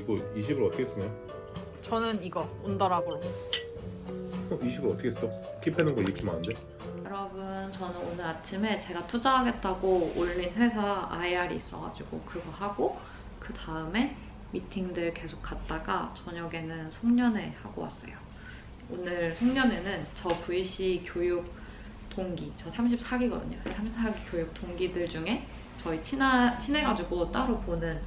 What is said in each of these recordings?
이거 20을 어떻게 쓰냐? 저는 이거 온더락으로. 어, 20을 어떻게 써? 킵해놓은 거 익히면 안 돼? 여러분 저는 오늘 아침에 제가 투자하겠다고 올린 회사 IR이 있어가지고 그거 하고 그 다음에 미팅들 계속 갔다가 저녁에는 송년회 하고 왔어요. 오늘 송년회는 저 VC 교육 동기, 저 34기거든요. 34기 교육 동기들 중에 저희 친하, 친해가지고 따로 보는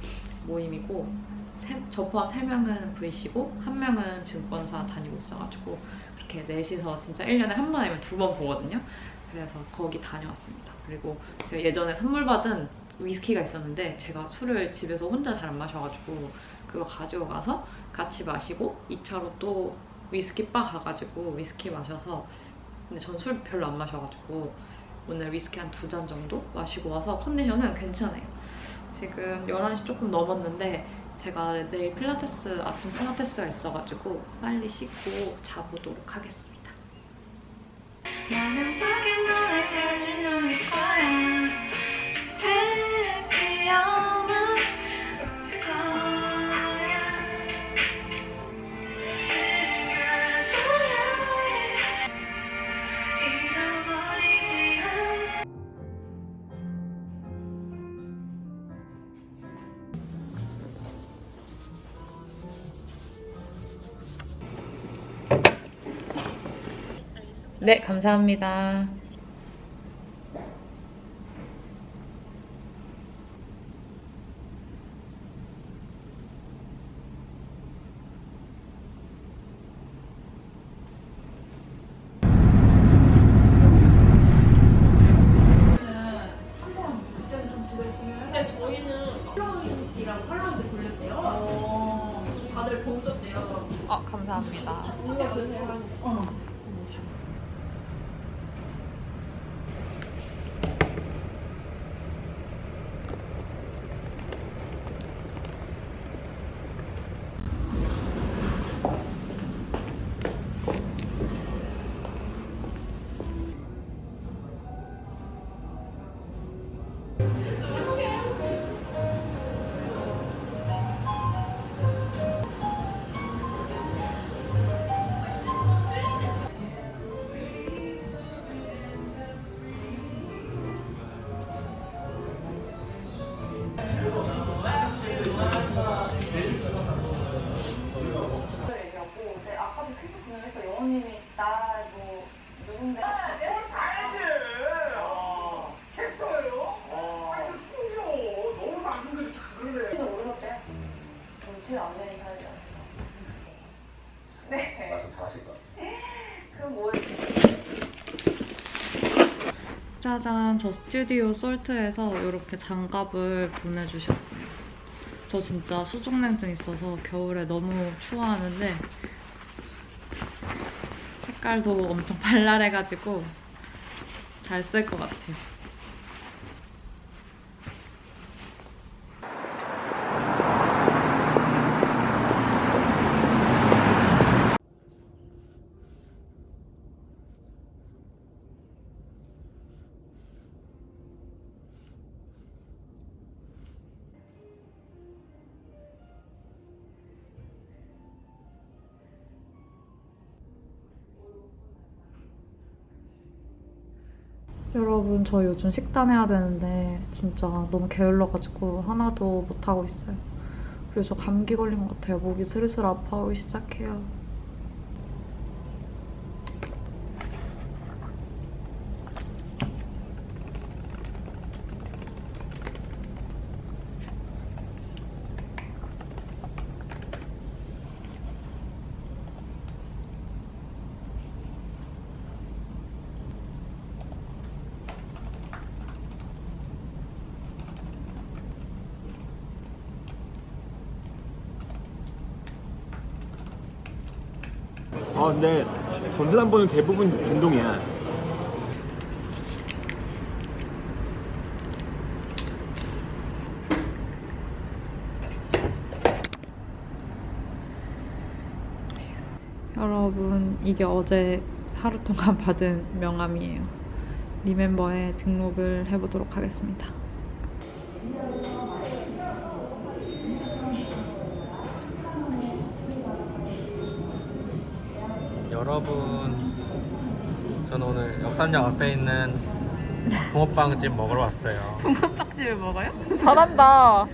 모임이고 세- 저 포함 3명은 VC고 한 명은 증권사 다니고 있어가지고 그렇게 넷이서 진짜 1년에 한 번 아니면 두 번 보거든요. 그래서 거기 다녀왔습니다. 그리고 제가 예전에 선물 받은 위스키가 있었는데 제가 술을 집에서 혼자 잘 안 마셔가지고 그거 가지고 가서 같이 마시고 2차로 또 위스키 바 가가지고 위스키 마셔서 근데 전 술 별로 안 마셔가지고 오늘 위스키 한 두 잔 정도 마시고 와서 컨디션은 괜찮아요. 지금 11시 조금 넘었는데 제가 내일 필라테스 아침 필라테스가 있어가지고 빨리 씻고 자보도록 하겠습니다. 나는 네, 감사합니다. 짜잔, 저 스튜디오 솔트에서 이렇게 장갑을 보내주셨어요. 저 진짜 수족냉증 있어서 겨울에 너무 추워하는데 색깔도 엄청 발랄해가지고 잘 쓸 것 같아요. 여러분 저 요즘 식단 해야 되는데 진짜 너무 게을러가지고 하나도 못하고 있어요. 그래서 감기 걸린 것 같아요. 목이 슬슬 아파오기 시작해요. 어 근데 전세담보는 대부분 빈동이야. 여러분 이게 어제 하루 동안 받은 명함이에요. 리멤버에 등록을 해보도록 하겠습니다. 여러분 저는 오늘 역삼역 앞에 있는 붕어빵집 먹으러 왔어요 집을 먹어요? 잘한다.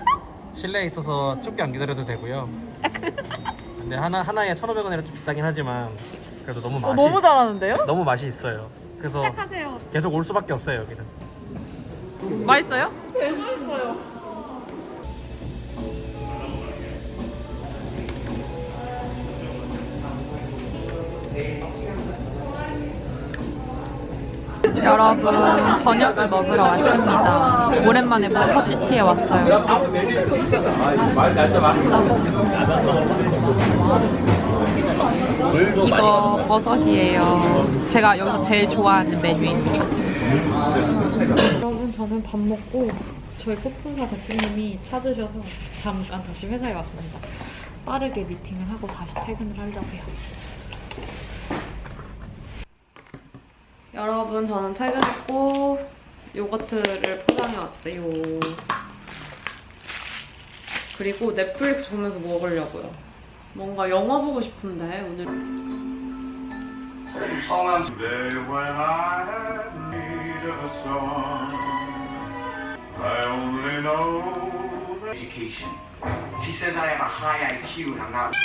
실내에 있어서 쭉안 기다려도 되고요 근데 하나, 하나에 1,500원이라 좀 비싸긴 하지만 그래도 너무 맛이 너무 잘하는데요? 너무 맛이 있어요 그래서 시작하세요. 계속 올 수밖에 없어요 여기는 맛있어요? 여러분 저녁을 먹으러 왔습니다. 오랜만에 버터시티에 왔어요. 이거 버섯이에요. 제가 여기서 제일 좋아하는 메뉴입니다. 여러분 저는 밥 먹고 저희 폭풍사 대표님이 찾으셔서 잠깐 다시 회사에 왔습니다. 빠르게 미팅을 하고 다시 퇴근을 하려고요. 여러분 저는 퇴근했고 요거트를 포장해 왔어요. 그리고 넷플릭스 보면서 먹으려고요. 뭔가 영화 보고 싶은데 오늘 Today when I have need of a song, I only know that education. She says I have a high IQ and I'm not.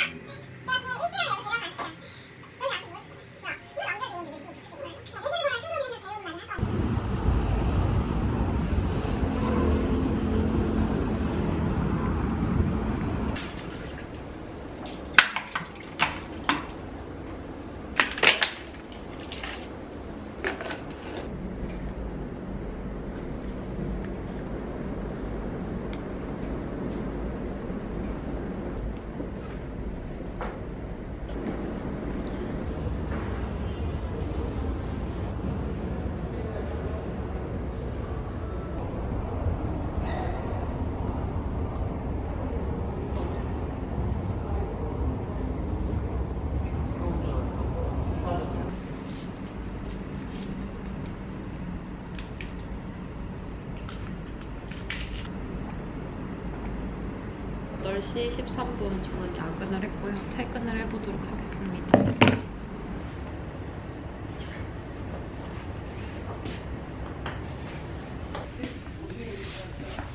시 13분 저는 야근을 했고요. 퇴근을 해보도록 하겠습니다.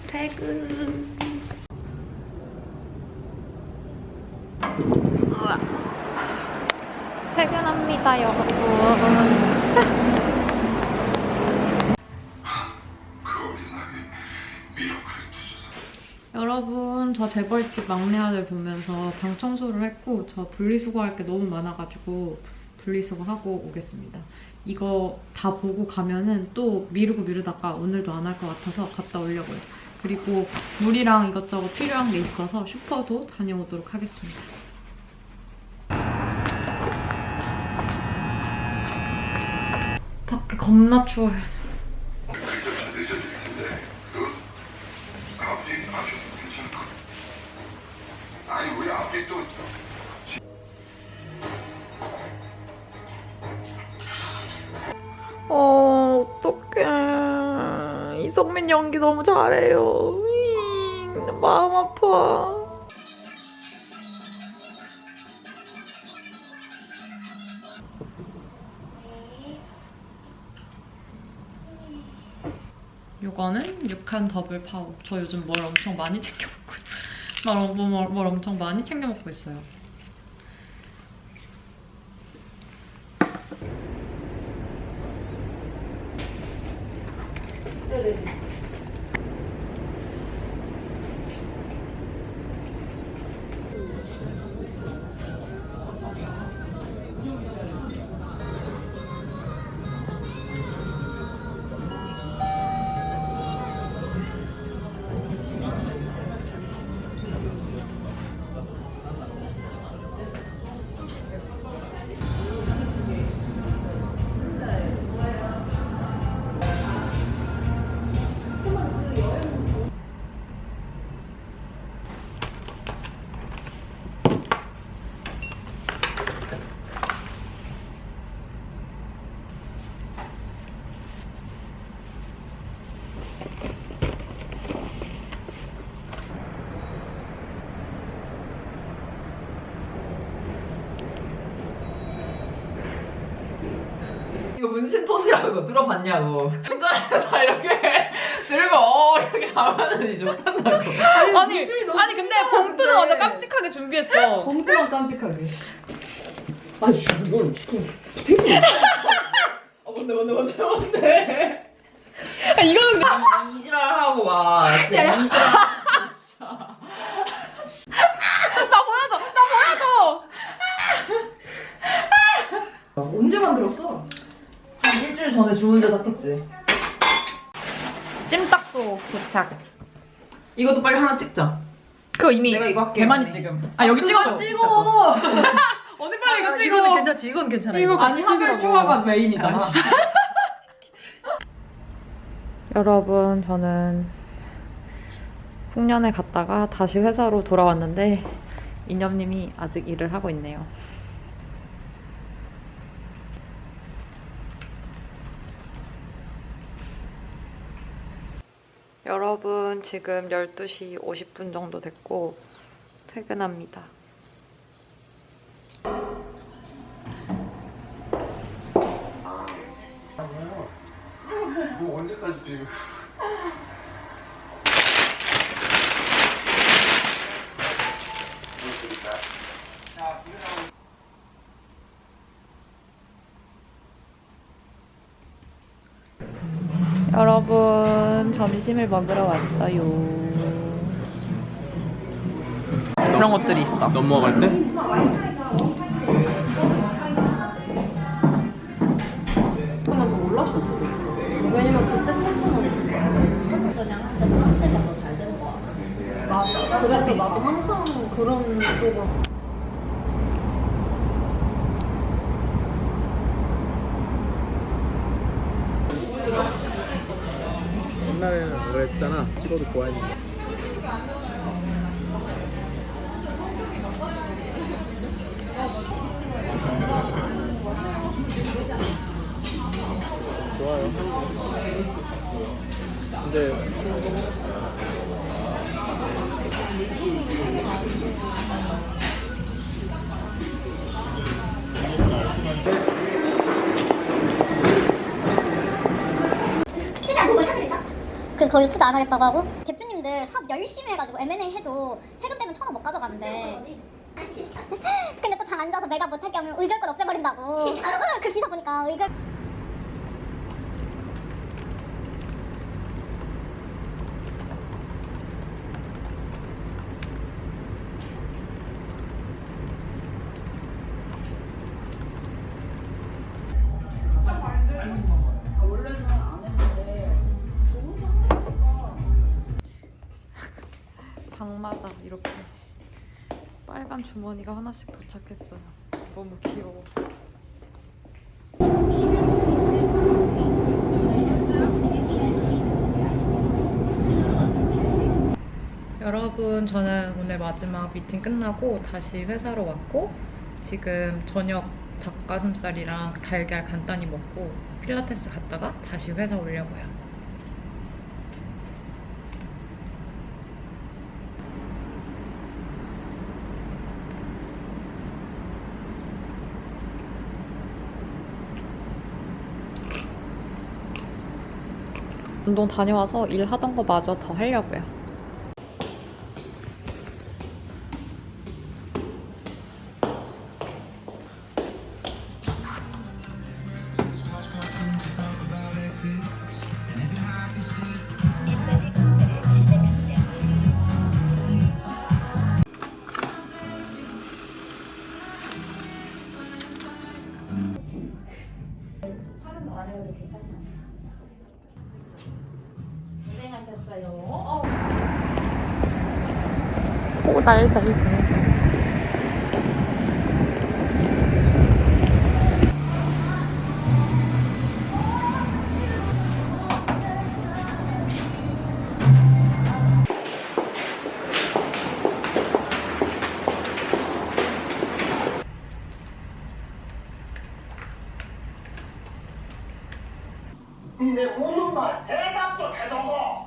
퇴근. 우와. 퇴근합니다, 여러분. 여러분 저 재벌집 막내 아들 보면서 방 청소를 했고 저 분리수거할 게 너무 많아가지고 분리수거하고 오겠습니다. 이거 다 보고 가면은 또 미루고 미루다가 오늘도 안 할 것 같아서 갔다 오려고요. 그리고 물이랑 이것저것 필요한 게 있어서 슈퍼도 다녀오도록 하겠습니다. 밖에 겁나 추워요. 글자차 늦어질 텐데 그 아버지 아주 괜찮을 것 또 어, 어떡해. 이성민 연기 너무 잘해요. 마음 아파. 이거는 6한 더블 파워. 저 요즘 뭘 엄청 많이 챙겨 말, 뭐, 뭐, 뭘 엄청 많이 챙겨 먹고 있어요. 네, 네. 문신 토시라고 들어봤냐고. 운전해서 이렇게 들고 어 이렇게 가면은 이제 못한다고. 아니, 아니 근데 봉투는 완전 깜찍하게 준비했어. 봉투만 깜찍하게. 아씨 이걸 되게. 어 뭔데 뭔데 뭔데 뭔데. 아, 이거는 이- 이지랄 하고 와. 진짜 이지랄. 나 보여줘, 나 보여줘. 언제 만들었어? 한 일주일 전에 주문 제작했지. 찜닭도 도착. 이것도 빨리 하나 찍자. 그거 이미 내가 이거 할게. 대만이 지금. 아 여기 찍어줘. 찍어. 어디 빨리 이거 찍어. 이거는 괜찮지. 이건 괜찮아. 이거 아니 하별 조화가 메인이잖아. 여러분, 저는 송년회 갔다가 다시 회사로 돌아왔는데 이념님이 아직 일을 하고 있네요. 여러분, 지금 12시 50분 정도 됐고 퇴근합니다. 뭐 언제까지 비교? 여러분 점심을 먹으러 왔어요. 이런 것들이 있어. 넘어갈 때? 왜냐면 그때 7,000원이었어. 그냥 한대 상태가 더잘 되는 거야. 맞아. 그래서 나도 항상 그런 쪽으로. 옛날에는 그랬잖아. 찍어도 좋아했는데. 좋아요. 근데 그래서 거기 투자 안 하겠다고 하고 대표님들 사업 열심히 해가지고 M&A 해도 세금 때문에 천원 못 가져가는데. 근데 또 장안 줘서 매각 못할 경우 의결권 없애버린다고. 그 기사 보니까 의결 주머니가 하나씩 도착했어요. 너무 귀여워. 여러분, 저는 오늘 마지막 미팅 끝나고 다시 회사로 왔고 지금 저녁 닭가슴살이랑 달걀 간단히 먹고 필라테스 갔다가 다시 회사 오려고요. 운동 다녀와서 일하던 거 마저 더 하려고요. 니네 묻는 말 대답 좀 해줘고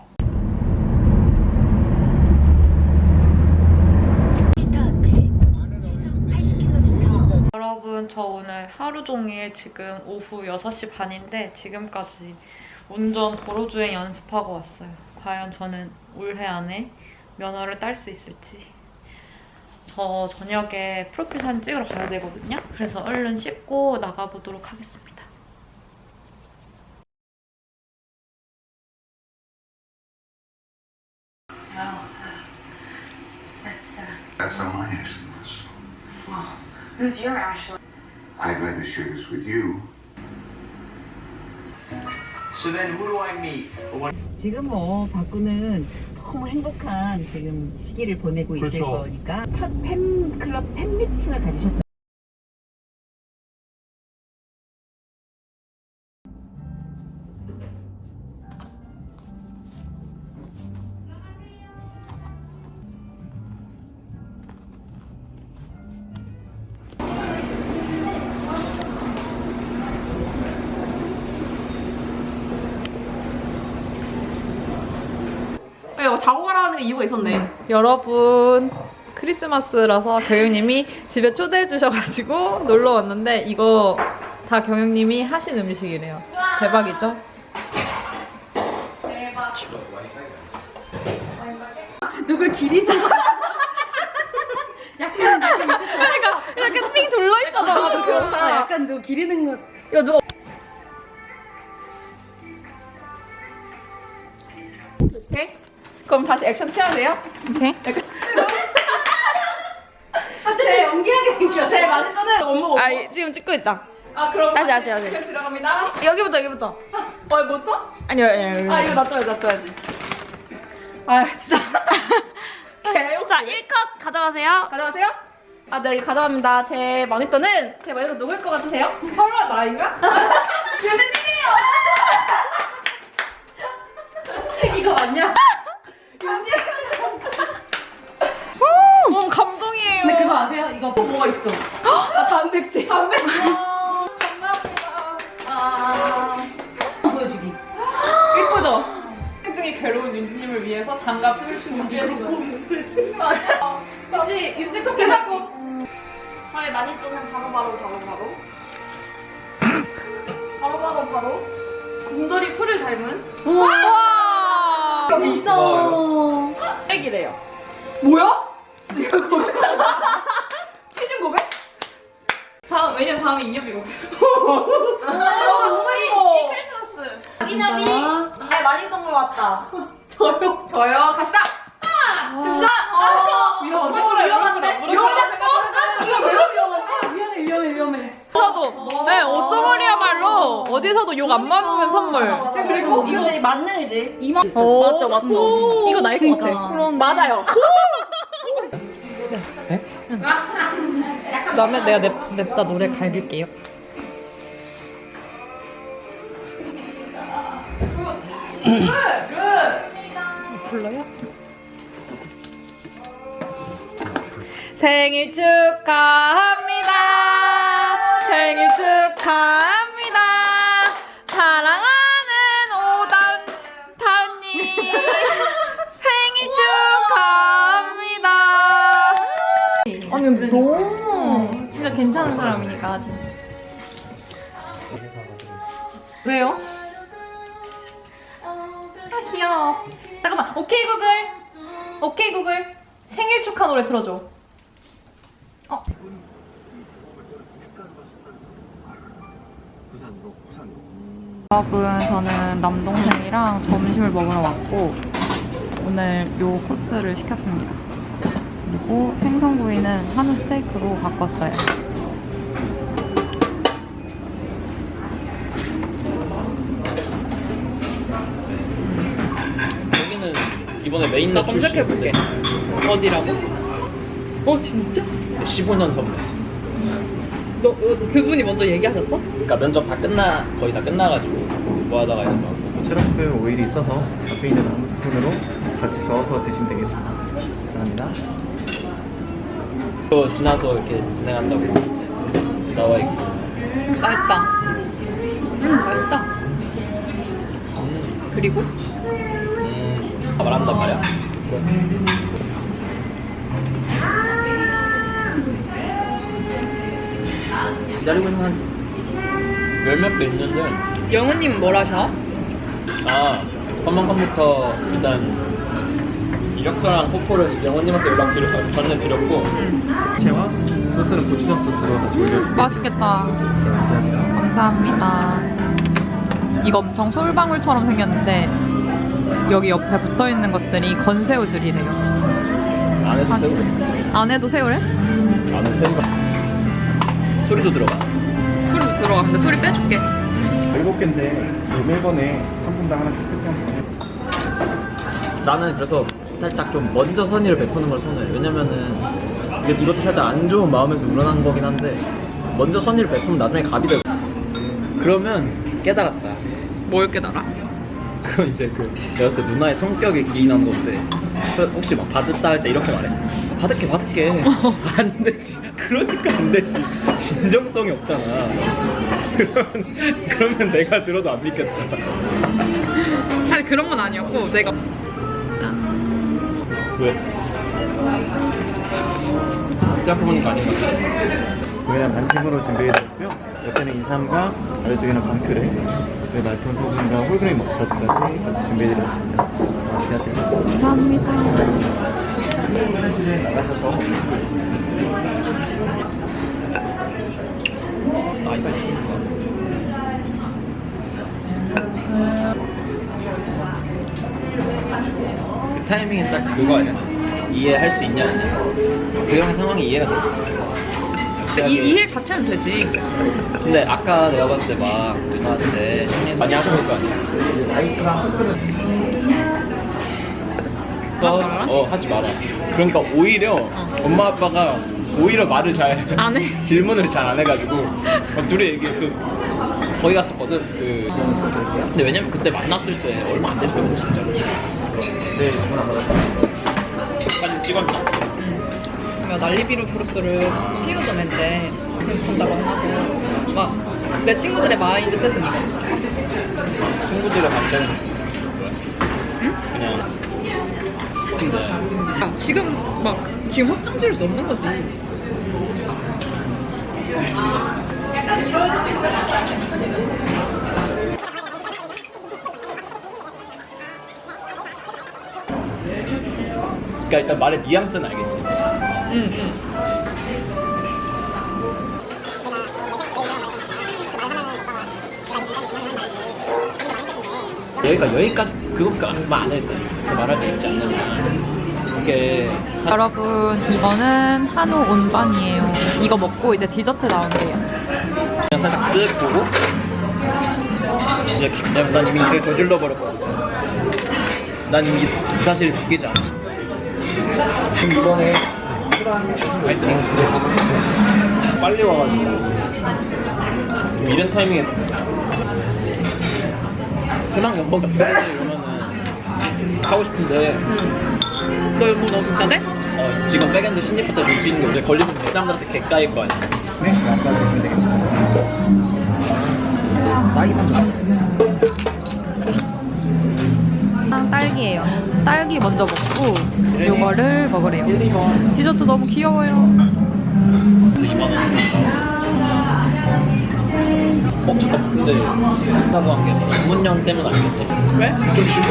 여러분, 저저 오늘 하루 종일 지금 오후 6시 반인데 지금까지 운전 도로주행 연습하고 왔어요. 과연 저는 올해 안에 면허를 딸 수 있을지. 저 저녁에 프로필 사진 찍으러 가야 되거든요. 그래서 얼른 씻고 나가보도록 하겠습니다. Who's your Ashley? I'd rather share this with you. So then who do I meet? What 지금 뭐 박구는 너무 행복한 지금 시기를 보내고 있을 그렇죠. 거니까 첫 팬클럽 팬미팅을 가지셨다. 여러분 크리스마스라서 경영님이 집에 초대해 주셔가지고 놀러 왔는데 이거 다 경영님이 하신 음식이래요. 대박이죠? 누굴 기리는 거 약간 그러니까 약간 삥 둘러 있어가지고 약간 누 기리는 거 이거 누가 오케이? 그럼 다시 액션 취해야 돼요? 오케이. 아 되게 연기하게 생겼어 제일 많이 떠는 업무 아 지금 찍고 있다. 아 그럼 다시, 다시, 다시. 들어갑니다. 여기부터 여기부터. 어, 뭐 또? 아니요 아니요. 아 이거 놔둬야지 놔둬야지. 아 진짜. 자 1컷 가져가세요. 가져가세요. 아, 네, 가져갑니다. 제 마니또는 제 마니또 누굴 것 같으세요? 설마 나인가? 윤진님이에요! 이거 맞냐? 너무 감동이에요. 근데 그거 아세요? 이거 또 뭐가 있어? 아, 단백질. 단백질. 감사합니다. 아. 보여주기 예쁘죠? 굉장히 괴로운 윤지님을 위해서 장갑 슬 준비했어요. 윤지, 윤지 토끼라고. 저희 마니또는 바로바로 바로바로 바로바로 바로. 곰돌이 풀을 닮은 우와 진짜 액이래요. 뭐야? 지금 고백하는 시즌 고백? 다음, 왜냐면 다음에 인엽이거든. 너무 예뻐. 크리스마스. 이남이 아 많이 동거 같다. 저요? 저요? 갑시다! 진짜? 아, 위험한데? 위험한데? 위험한데? 이거 매우 위험한데? 위험해 위험해 위험해 어디서도 네 옷소머리야말로 어디서도 욕 안 먹는 선물. 그리고 이거 이제 맞는지 이만 맞죠 맞죠. 이거 나일 것 같아. 그럼 맞아요. 그다음에 내가 냅, 냅다 노래 갈길게요. 불러요? 생일 축하합니다. 축하합니다. 사랑하는 오다운 다운님 생일 축하합니다. 아니 너무 진짜 괜찮은 사람이니까 진짜. 왜요? 아 귀여워. 잠깐만. 오케이 구글. 오케이 구글. 생일 축하 노래 틀어줘. 어. 여러분 저는 남동생이랑 점심을 먹으러 왔고 오늘 요 코스를 시켰습니다. 그리고 생선구이는 한우 스테이크로 바꿨어요. 여기는 이번에 메인넷 검색해볼게. 어디라고? 어 진짜? 15년 선배. 너, 너 그분이 먼저 얘기하셨어? 그러니까 면접 다 끝나 거의 다 끝나가지고 뭐 하다가 이제 막 체력스 오일이 있어서 앞에 있는 나무 스푼으로 같이 저어서 드시면 되겠습니다. 감사합니다. 또 지나서 이렇게 진행한다고 나와 있고. 맛있다. 음 맛있다. 음, 그리고 음, 말한단 말이야. 기다리고 있는 한 몇몇 개 있는데 영우님은 뭘 하셔? 아 컴먼컴부터 일단 이력서랑 포포를 영원님한테 연락 드려 전해드렸고 채와 소스는 고추장 소스로 같이 올려주고 맛있겠다. 감사합니다. 이거 엄청 솔방울처럼 생겼는데 여기 옆에 붙어 있는 것들이 건새우들이래요. 안에도 새우 안에도 새우래? 안에 새우가 소리도 들어가. 소리 들어가. 근데 소리 빼줄게. 일곱 개인데 매번에 한 분당 하나씩 세트하는 나는 그래서 살짝 좀 먼저 선의를 베푸는 걸 선호해. 왜냐면은 이게 이것도 살짝 안 좋은 마음에서 우러난 거긴 한데 먼저 선의를 베푸면 나중에 갑이 되고. 그러면 깨달았다. 뭘 깨달아? 그건 이제 그 내가 봤을 때 누나의 성격에 기인한 건데. 그 혹시 막 받았다 할 때 이렇게 말해 받을게 받을게. 안 되지. 그러니까 안 되지. 진정성이 없잖아. 그러면 그러면 내가 들어도 안 믿겠다. 사실 그런 건 아니었고 내가. 짠. 왜? 생각해보니까 아닌 것 같아 저희는 반식으로 준비해드렸고요. 옆에는 인삼과 아래쪽에는 방크레 그리고 말톤 소금과 홀그레인 머스타드까지 같이 준비해드렸습니다. 맛있게 감사합니다. 화장실에 나가셔서 나이가 그 타이밍이 딱 그거 아니야? 이해할 수 있냐 아니야? 그 형의 상황이 이해가 돼 이, 이해 자체는 되지. 근데 아까 내가 봤을 때 막 누나한테 많이 하셨을 거 아니야? 어, 어 하지 마라. 그러니까 오히려 엄마 아빠가 오히려 말을 잘 안 해. 질문을 잘 안 해가지고 막 둘이 얘기해 그 거기 갔었거든 그. 근데 왜냐면 그때 만났을 때 얼마 안 됐을 때거든 진짜. 네 주문 안 받았다 찍었나? 난리비루 브루스를 키우던 애인데 간다고 하고 막 내 친구들의 마인드 셋은 이거. 친구들의 감정이 그냥 근데. 아, 지금 막 지금 확정 지을 수 없는 거지. 그러니까 일단 말의 뉘앙스는 알겠지 응, 응. 여기가 여기까지 그것만 안 해도 돼. 말할 때 있지 않느냐 그게 여러분 이거는 한우 온반이에요. 이거 먹고 이제 디저트 나온대요. 그냥 살짝 쓱 보고 이제 왜냐면 난 이미 일을 저질러 버렸거든. 난 이미 이 사실을 느끼지 않아 이번에 빨리 와가지고. 좀 이런 타이밍에 연봉 같은 거 이러면은 하고 싶은데. 너 이거 너무 비싸대? 어, 지금 백엔드 신입부터 줄 수 있는 게 이제 걸리면 그 사람들한테 개까일 거 아니야 네 아까 주면 되겠습니다 아, 딸기예요 딸기 먼저 먹고 요거를 먹으래요. 디저트 너무 귀여워요. 그래서 2만 원 어, 잠깐 근데 한다고 한게 전문년 때문 아니겠지? 왜? 좀 싫고.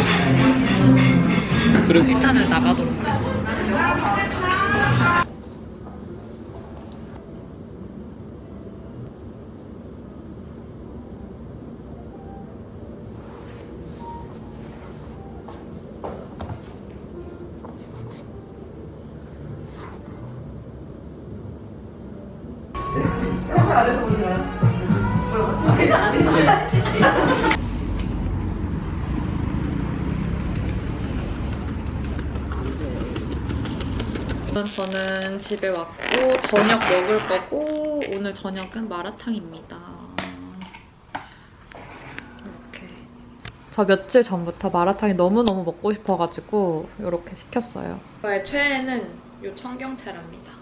그리고 일단은 나가도록 하겠습니다 저는 집에 왔고 저녁 먹을 거고 오늘 저녁은 마라탕입니다. 이렇게 저 며칠 전부터 마라탕이 너무너무 먹고 싶어가지고 이렇게 시켰어요. 저의 최애는 이 청경채랍니다.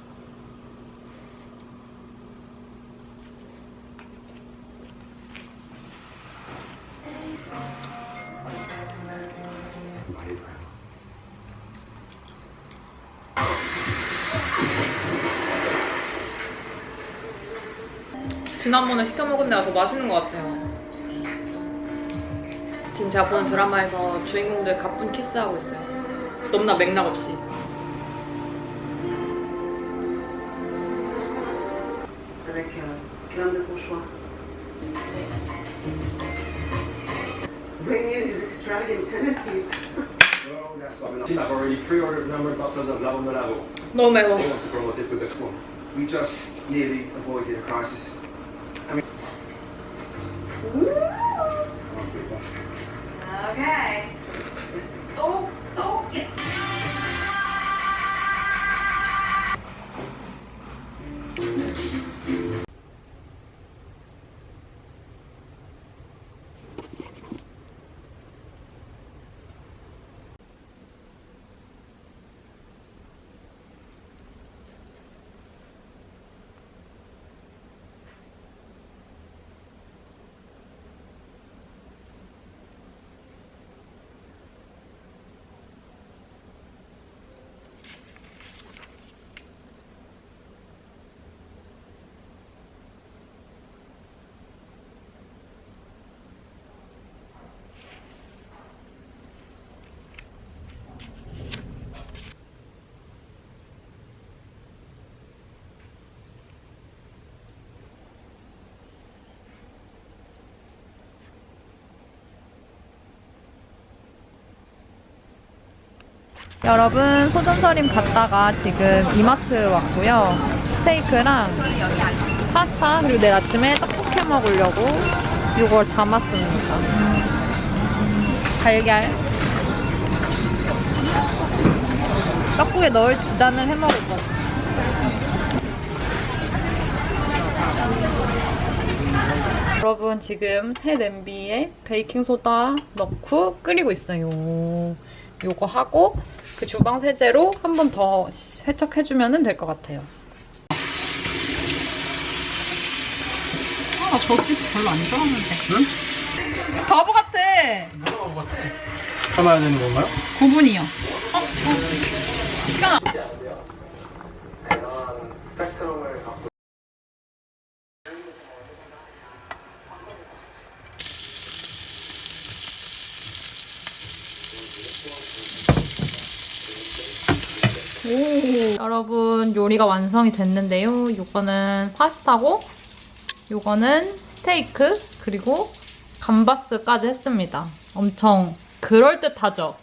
지난번에 시켜 먹은 데가 더 맛있는 것 같아요. 지금 제가 보는 드라마에서 주인공들 가쁜 키스하고 있어요. 너무나 맥락 없이. Avec euh, de. Bring extravagant tendencies. Oh. I've already pre-ordered bottles of Lavo. 너무 매워. They want to promote it with this one. We just nearly avoided a crisis. 여러분 소전서림 갔다가 지금 이마트 왔고요. 스테이크랑 파스타 그리고 내일 아침에 떡볶이 먹으려고 이걸 담았습니다. 달걀 떡국에 넣을 지단을 해 먹을 거예요. 여러분 지금 새 냄비에 베이킹 소다 넣고 끓이고 있어요. 요거 하고 그 주방 세제로 한 번 더 세척해주면 될 것 같아요. 아, 저 소스 별로 안 좋아하는데. 응? 바보 같아. 참아야 되는 건가요? 9분이요. 어? 어. 시간 오. 여러분 요리가 완성이 됐는데요. 요거는 파스타고 요거는 스테이크 그리고 감바스까지 했습니다. 엄청 그럴듯하죠?